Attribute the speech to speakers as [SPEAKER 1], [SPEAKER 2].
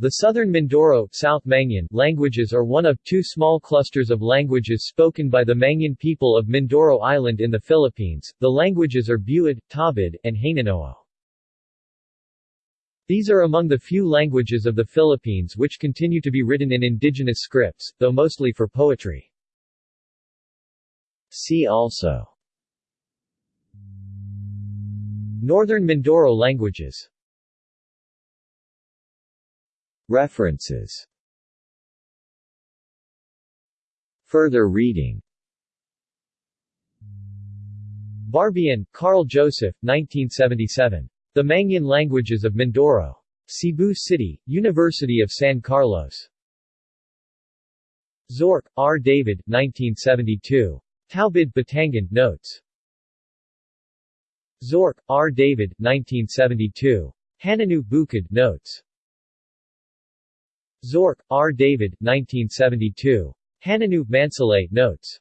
[SPEAKER 1] The Southern Mindoro South Mangyan languages are one of two small clusters of languages spoken by the Mangyan people of Mindoro Island in the Philippines. The languages are Buhid, Tawbuid, and Hanunoo. These are among the few languages of the Philippines which continue to be written in indigenous scripts, though mostly for poetry. See also Northern Mindoro languages References Further reading Barbian, Carl Joseph, 1977. The Mangyan Languages of Mindoro. Cebu City, University of San Carlos. Zorc, R. David, 1972. Tawbuid Batangan, Notes. Zorc, R. David, 1972. Hanunoo Buhid, Notes. Zorc, R. David, 1972. Hanunoo, Mansalay, Notes.